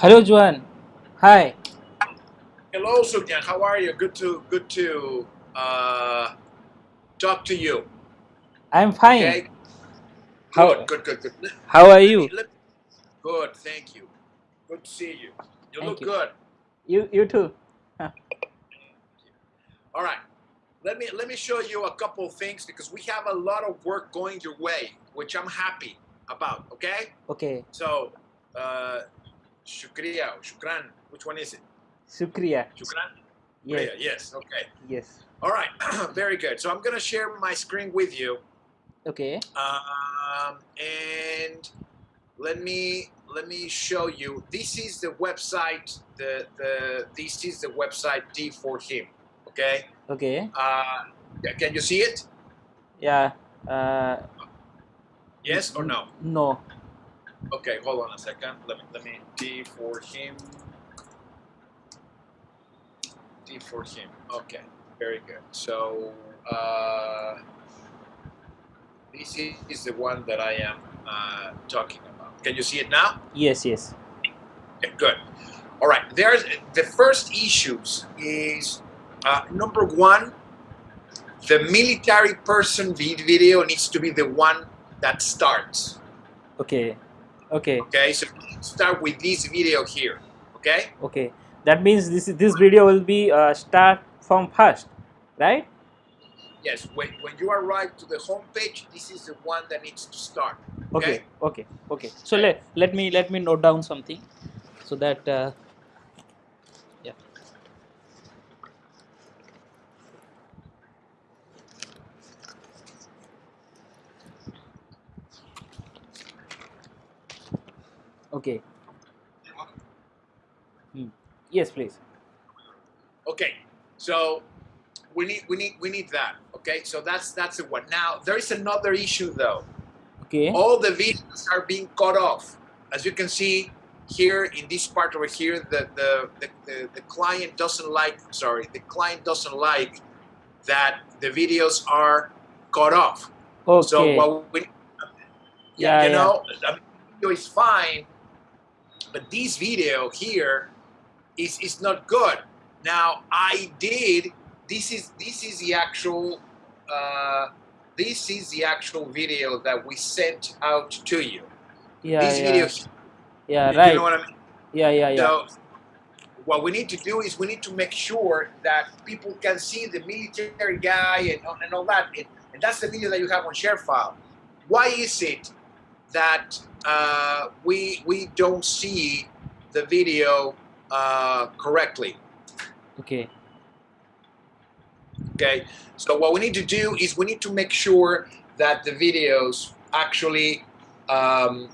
Hello, Juan. Hi. Hello, Sugyan. How are you? Good to good to uh, talk to you. I'm fine. Okay. How Good, good, good, good. How are you? good, thank you. Good to see you. You Thank look you. good. You you too. All right. Let me let me show you a couple of things because we have a lot of work going your way, which I'm happy about. Okay. Okay. So, uh, shukriya, or shukran. Which one is it? Shukriya. Shukran. Yes. Shukriya, Yes. Okay. Yes. All right. Very good. So I'm gonna share my screen with you. Okay. um, and let me let me show you this is the website the the this is the website d for him okay Okay. uh, can you see it Yeah. Uh, yes or no no. Okay hold on a second let me let me d for him d for him okay very good so uh, this is the one that i am uh, talking about can you see it now Yes. Yes. Okay, good. All right. There's the first issues is uh, number one. The military person vid- video needs to be the one that starts. Okay. Okay. Okay, so start with this video here. Okay. Okay. That means this this video will be uh, start from first, right? Yes. When when you arrive to the home page, this is the one that needs to start. Okay. Okay. Okay. So Okay. let let me let me note down something, so that uh, Okay. Hmm. Yes, please. Okay. So we need we need we need that. Okay. So that's that's the one. Now there is another issue though. Okay. all the videos are being cut off. As you can see here in this part over here, the, the, the, the, the client doesn't like, sorry, the client doesn't like that the videos are cut off. Okay. So what we, Yeah, you yeah. know, the video is fine, but this video here is, is not good. Now I did, this is, this is the actual, uh, this is the actual video that we sent out to you. yeah, This yeah. video, Yeah. you Right. know what I mean? Yeah. Yeah. Yeah. So, what we need to do is we need to make sure that people can see the military guy and, and all that. And, and that's the video that you have on ShareFile. Why is it that uh, we we don't see the video uh, correctly? Okay. Okay, so what we need to do is we need to make sure that the videos actually. Um,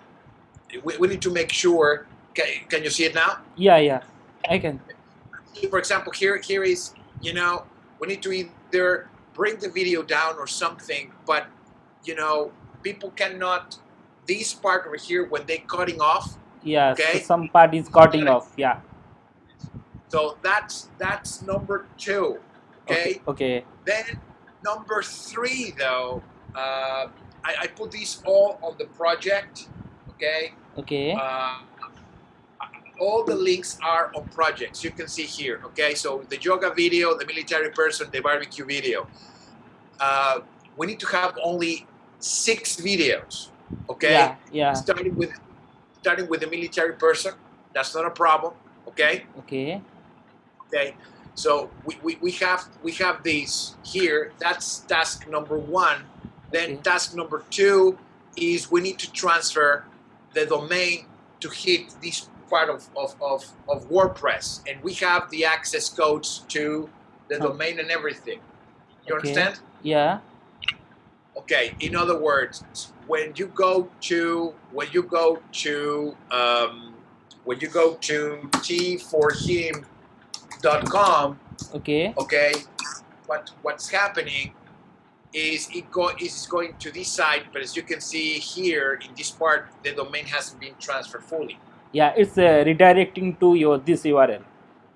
we, we need to make sure. Can, can you see it now? Yeah. Yeah. I can. for example, here here is you know we need to either bring the video down or something, but you know people cannot this part over here when they cutting off. Yeah. Okay. So some part is cutting off. Yeah. So that's that's number two. Okay. Okay. Then number three though, uh, I, I put these all on the project. Okay. Okay. Uh, all the links are on projects. You can see here. Okay, so the yoga video, the military person, the barbecue video. Uh, we need to have only six videos. Okay, Yeah. Yeah. starting with starting with the military person. That's not a problem. Okay, Okay. okay. So we, we, we have we have these here. That's task number one. Then Okay. task number two is we need to transfer the domain to hit this part of, of, of, of WordPress. And we have the access codes to the Oh. domain and everything. You Okay. understand? Yeah. Okay, in other words, when you go to when you go to um, when you go to t4him.com, Okay. okay, what what's happening is it go is going to this site, but as you can see here in this part, the domain hasn't been transferred fully. Yeah. It's uh, redirecting to your this URL.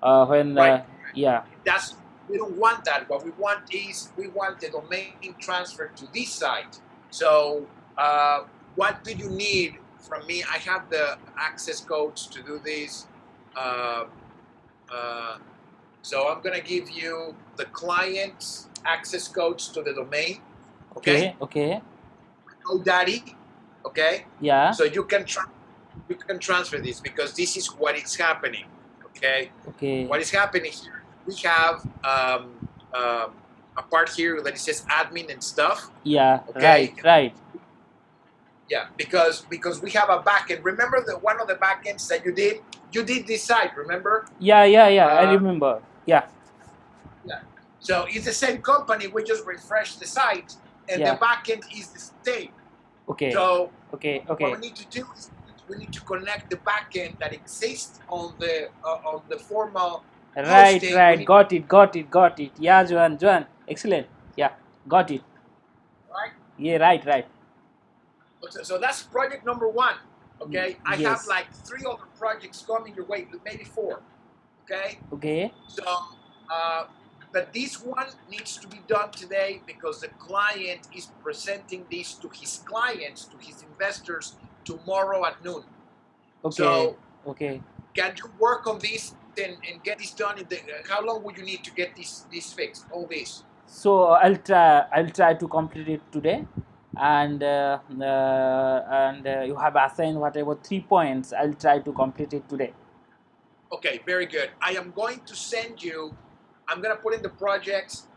Uh, when uh, yeah. That's we don't want that. What we want is we want the domain transferred to this site. So uh, what do you need from me? I have the access codes to do this. um, uh, so I'm gonna give you the client's access codes to the domain. Okay. Okay. GoDaddy. Okay. Yeah. So you can you can transfer this because this is what is happening. Okay. Okay. What is happening here? We have um, um, a part here that it says admin and stuff. Yeah. Okay. Right. Right. Yeah, because because we have a backend. Remember the one of the backends that you did? You did this site, remember? Yeah. Yeah. Yeah. I Uh, remember. Yeah. Yeah. So it's the same company. We just refresh the site, and Yeah. the backend is the same. Okay. So Okay. okay. what we need to do is we need to connect the backend that exists on the uh, on the formal. Right. hosting, Right. Got it. Got it. Got it. Yeah, Joan. Joan. Excellent. Yeah. Got it. Right. Yeah. Right. Right. So, so that's project number one. Okay. I have like three other projects coming your way, maybe four. Okay. Okay. So, uh, but this one needs to be done today because the client is presenting this to his clients, to his investors tomorrow at noon. Okay. So, okay. can you work on this and, and get this done? In the, how long would you need to get this this fixed? All this? So I'll try. I'll try to complete it today, and uh, uh, and uh, you have assigned whatever three points. I'll try to complete it today. Okay, very good. I am going to send you. I'm gonna put in the projects,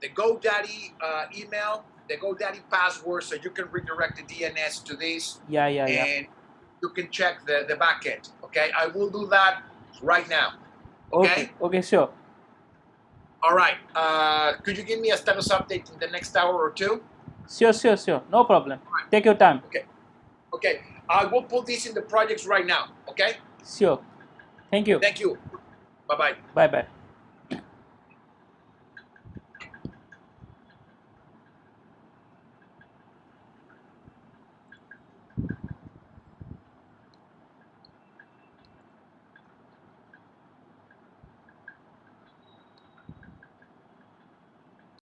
the GoDaddy uh, email, the GoDaddy password, so you can redirect the DNS to this. Yeah. Yeah. Yeah. and you can check the, the back end. Okay, I will do that right now. Okay. okay. Okay. Sure. All right. Uh, could you give me a status update in the next hour or two? Sure. Sure. Sure. No problem. Take your time. Okay. Okay, I will put this in the projects right now. Okay, Sure. Thank you. thank you. Bye bye. Bye. Bye.